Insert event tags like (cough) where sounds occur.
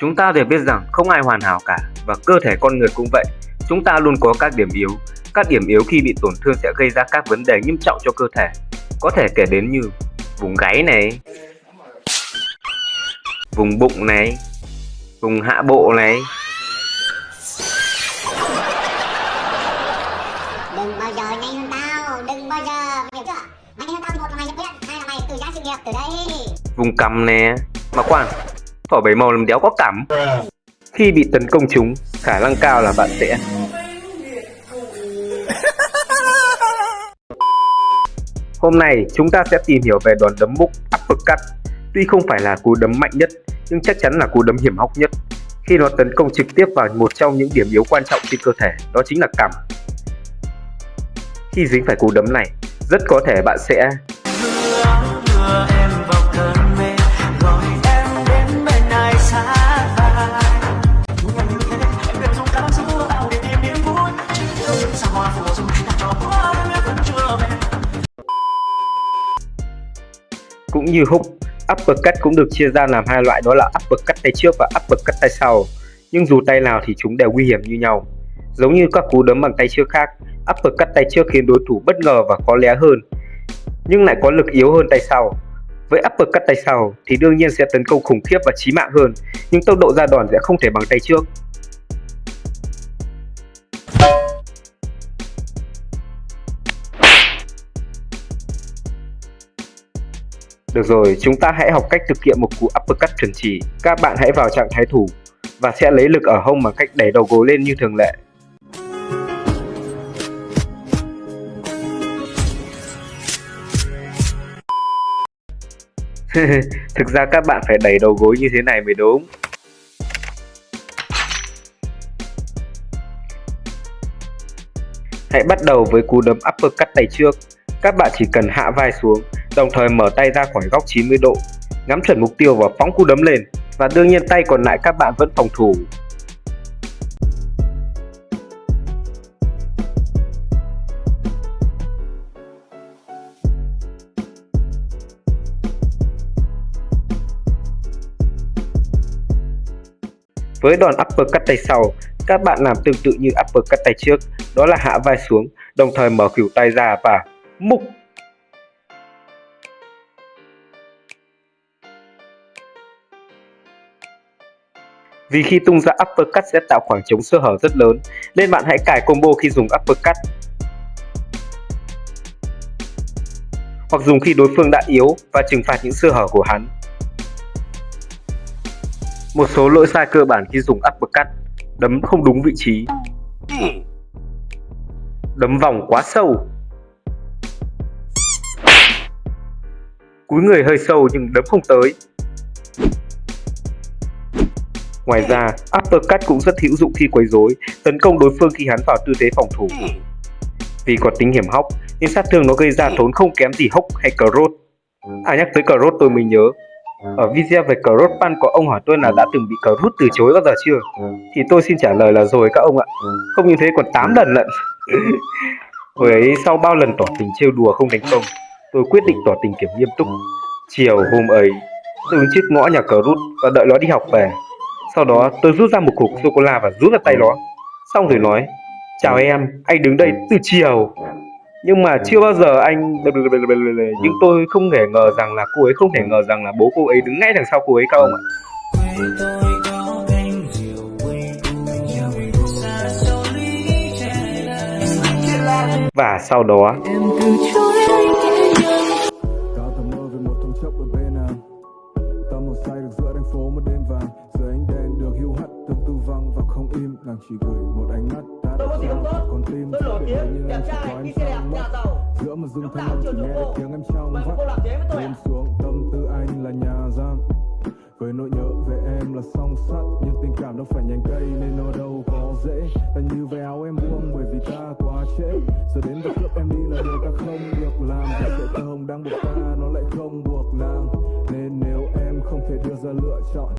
Chúng ta đều biết rằng không ai hoàn hảo cả và cơ thể con người cũng vậy. Chúng ta luôn có các điểm yếu. Các điểm yếu khi bị tổn thương sẽ gây ra các vấn đề nghiêm trọng cho cơ thể. Có thể kể đến như vùng gáy này, vùng bụng này, vùng hạ bộ này. đừng bao giờ nhanh hơn tao đừng bao giờ mày hiểu chưa mày nhanh hơn tao thì một là mày nhận biết hai là mày từ giá sự nghiệp từ đây vùng cằm nè mà khoan thỏ bảy màu làm đéo có cảm. Khi bị tấn công chúng khả năng cao là bạn sẽ (laughs) hôm nay chúng ta sẽ tìm hiểu về đòn đấm múc uppercut. Tuy không phải là cú đấm mạnh nhất nhưng chắc chắn là cú đấm hiểm hóc nhất. Khi nó tấn công trực tiếp vào một trong những điểm yếu quan trọng trên cơ thể đó chính là cằm khi dính phải cú đấm này rất có thể bạn sẽ cũng như hook, uppercut cũng được chia ra làm hai loại, đó là uppercut tay trước và uppercut tay sau. Nhưng dù tay nào thì chúng đều nguy hiểm như nhau. Giống như các cú đấm bằng tay trước khác, uppercut tay trước khiến đối thủ bất ngờ và khó lé hơn, nhưng lại có lực yếu hơn tay sau. Với uppercut tay sau thì đương nhiên sẽ tấn công khủng khiếp và chí mạng hơn, nhưng tốc độ ra đòn sẽ không thể bằng tay trước. Được rồi, chúng ta hãy học cách thực hiện một cú uppercut chuẩn chỉ. Các bạn hãy vào trạng thái thủ và sẽ lấy lực ở hông bằng cách đẩy đầu gối lên như thường lệ. (laughs) Thực ra các bạn phải đẩy đầu gối như thế này mới đúng. Hãy bắt đầu với cú đấm uppercut tay trước. Các bạn chỉ cần hạ vai xuống, đồng thời mở tay ra khỏi góc 90 độ, ngắm chuẩn mục tiêu và phóng cú đấm lên. Và đương nhiên tay còn lại các bạn vẫn phòng thủ. Với đòn uppercut tay sau, các bạn làm tương tự như uppercut tay trước, đó là hạ vai xuống, đồng thời mở khuỷu tay ra và mục. Vì khi tung ra uppercut sẽ tạo khoảng trống sơ hở rất lớn, nên bạn hãy cài combo khi dùng uppercut. Hoặc dùng khi đối phương đã yếu và trừng phạt những sơ hở của hắn. Một số lỗi sai cơ bản khi dùng uppercut Đấm không đúng vị trí Đấm vòng quá sâu Cúi người hơi sâu nhưng đấm không tới Ngoài ra, uppercut cũng rất hữu dụng khi quấy rối, tấn công đối phương khi hắn vào tư thế phòng thủ. Vì có tính hiểm hóc, nên sát thương nó gây ra thốn không kém gì hốc hay cờ rốt. À nhắc tới cờ rốt tôi mới nhớ, ở video về cờ rốt Pan có ông hỏi tôi là đã từng bị cờ rút từ chối bao giờ chưa? Thì tôi xin trả lời là rồi các ông ạ. Không như thế còn 8 lần lận. (laughs) Hồi ấy sau bao lần tỏ tình trêu đùa không thành công, tôi quyết định tỏ tình kiểm nghiêm túc. Chiều hôm ấy, tôi đứng trước ngõ nhà Cross và đợi nó đi học về. Sau đó tôi rút ra một cục sô-cô-la và rút vào tay nó. Xong rồi nói, chào em, anh đứng đây từ chiều nhưng mà chưa bao giờ anh (laughs) nhưng tôi không thể ngờ rằng là cô ấy không thể ngờ rằng là bố cô ấy đứng ngay đằng sau cô ấy cao ạ và sau đó con tim tôi nổi tiếng đẹp trai đi xe đẹp nhà giàu. Giữa một rừng thanh âm chỉ nghe tiếng em trong mà cô làm thế với tôi lên à? xuống tâm tư anh là nhà giam. Với nỗi nhớ về em là song sắt nhưng tình cảm đâu phải nhành cây nên nó đâu có dễ. Và như về áo em buông bởi vì ta quá trễ. Giờ đến và cướp em đi là điều ta không được làm. Và sợi tơ hồng đang buộc ta nó lại không buộc nàng. Nên nếu em không thể đưa ra lựa chọn